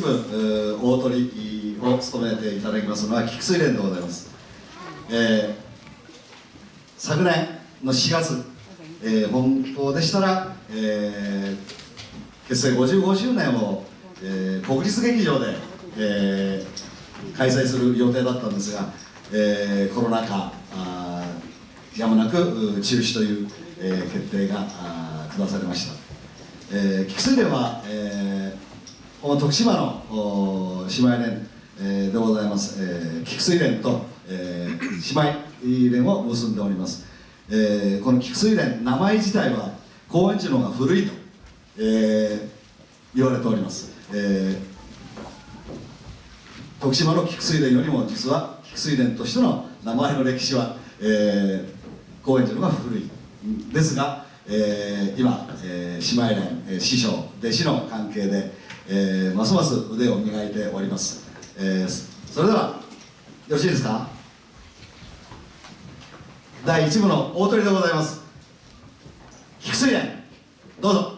大鳥を務めていただきますのは菊水蓮でございます、えー、昨年の4月、えー、本当でしたら、えー、結成55周年を、えー、国立劇場で、えー、開催する予定だったんですが、えー、コロナ禍やむなく中止という、えー、決定が下されました、えー、菊水蓮は、えー徳島の姉妹連、えー、でございます、えー、菊水連と、えー、姉妹連を結んでおります、えー、この菊水連名前自体は高円寺の方が古いと、えー、言われております、えー、徳島の菊水連よりも実は菊水連としての名前の歴史は、えー、高円寺の方が古いですが、えー、今、えー、姉妹連、えー、師匠弟子の関係でえー、ますます腕を磨いております、えー、それではよろしいですか？第1部の大鳥でございます。菊水蓮どうぞ。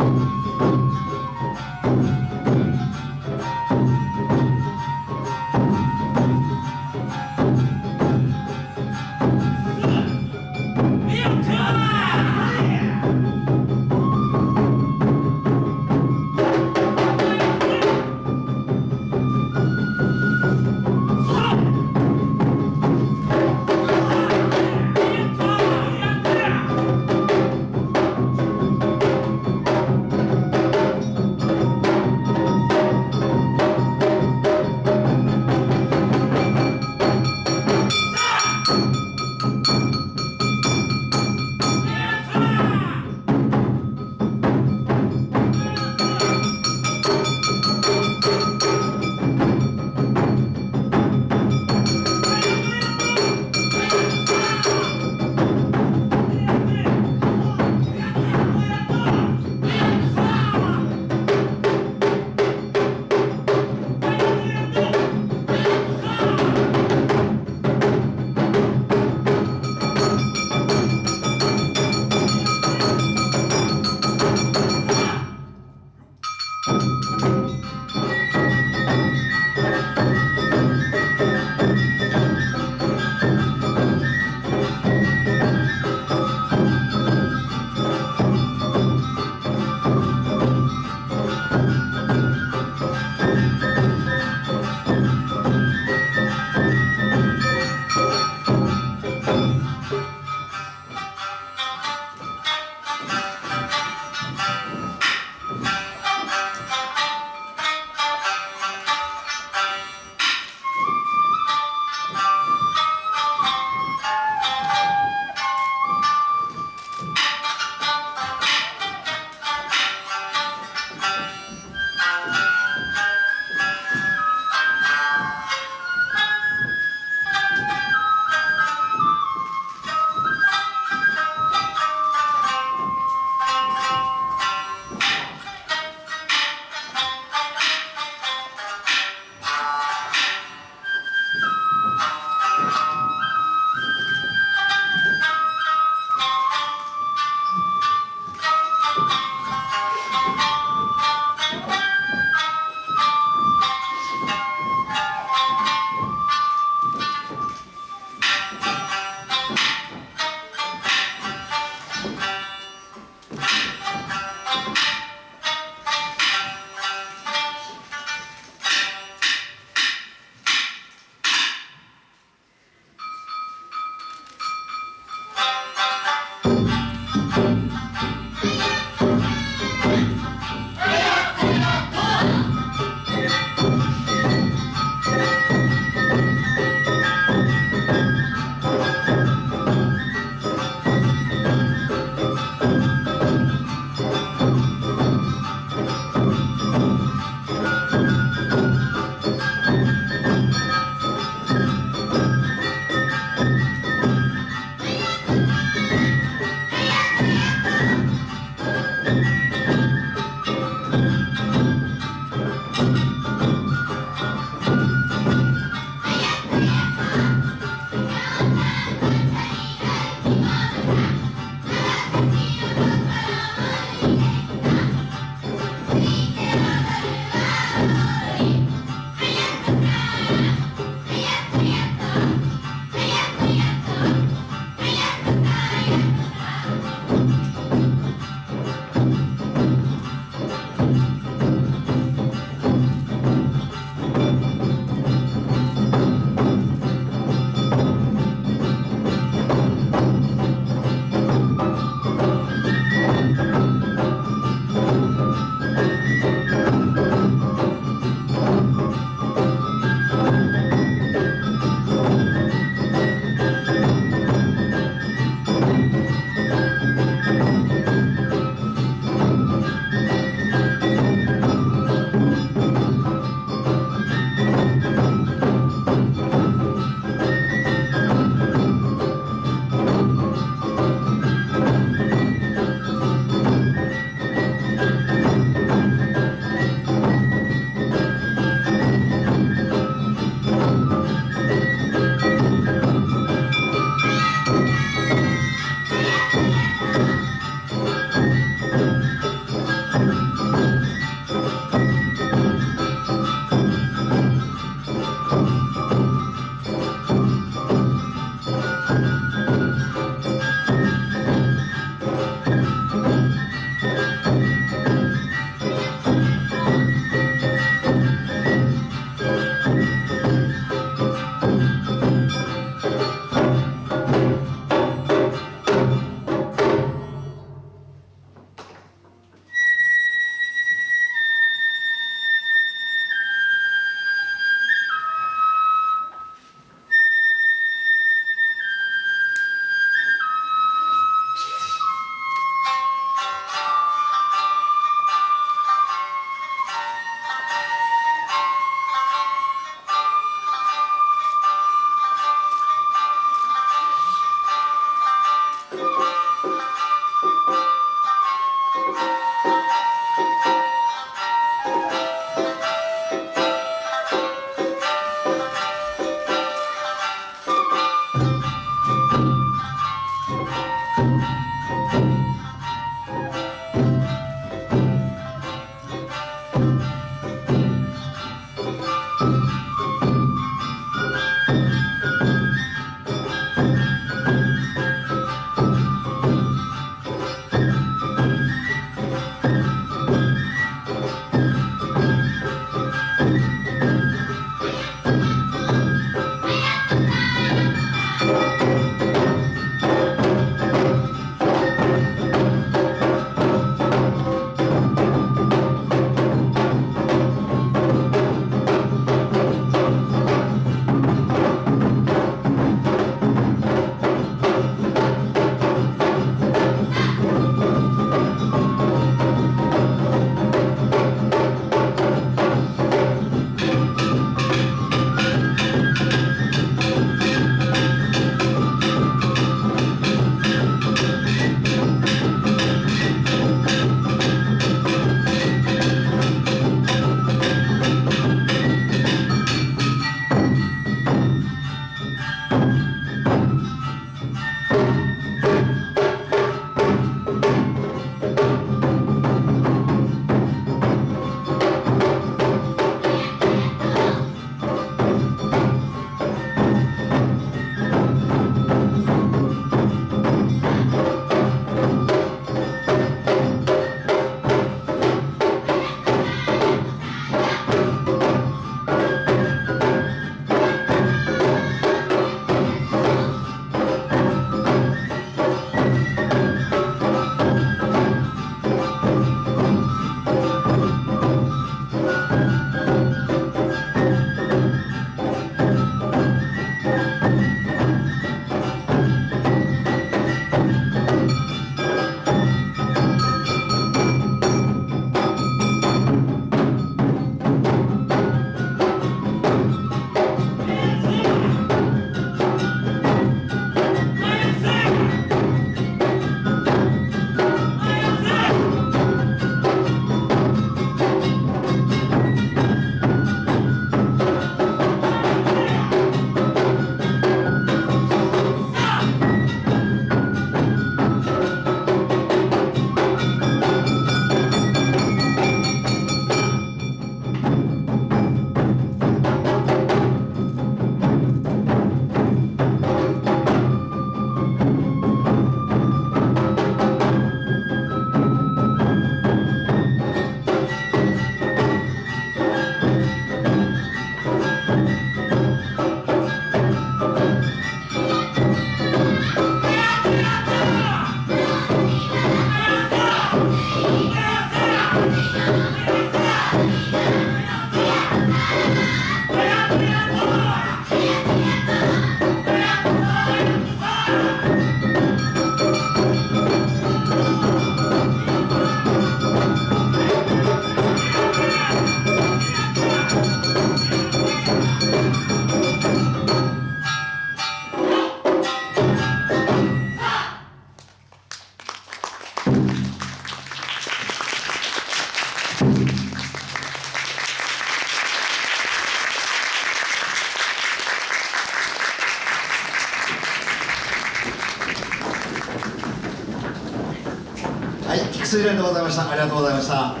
さんありがとうございました。